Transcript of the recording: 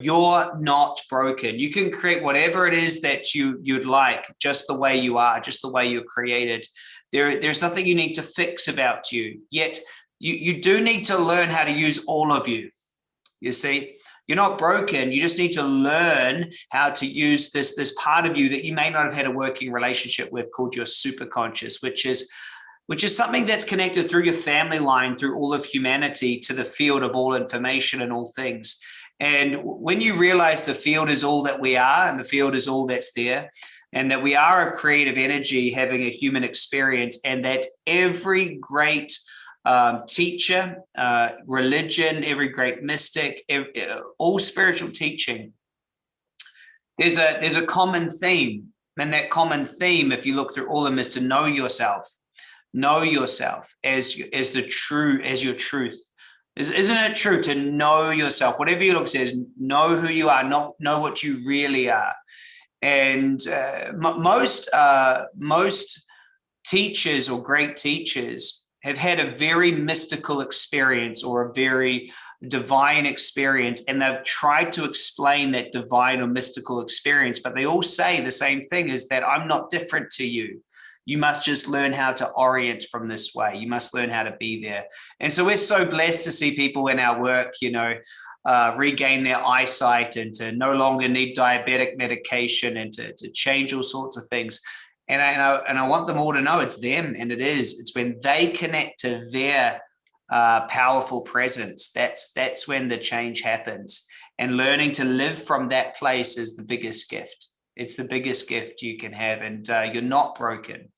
you're not broken. You can create whatever it is that you you'd like, just the way you are, just the way you're created. There, there's nothing you need to fix about you. Yet you, you do need to learn how to use all of you. You see, you're not broken. You just need to learn how to use this, this part of you that you may not have had a working relationship with called your superconscious, which is which is something that's connected through your family line, through all of humanity to the field of all information and all things. And when you realize the field is all that we are and the field is all that's there, and that we are a creative energy having a human experience, and that every great um, teacher, uh, religion, every great mystic, every, uh, all spiritual teaching, there's a there's a common theme, and that common theme, if you look through all of them, is to know yourself, know yourself as as the true as your truth isn't it true to know yourself? Whatever your look says, know who you are, not know what you really are. And uh, most uh, most teachers or great teachers have had a very mystical experience or a very divine experience and they've tried to explain that divine or mystical experience but they all say the same thing is that i'm not different to you you must just learn how to orient from this way. You must learn how to be there. And so we're so blessed to see people in our work, you know, uh, regain their eyesight and to no longer need diabetic medication and to, to change all sorts of things. And I, and I, and I want them all to know it's them and it is. It's when they connect to their uh, powerful presence. That's that's when the change happens. And learning to live from that place is the biggest gift. It's the biggest gift you can have, and uh, you're not broken.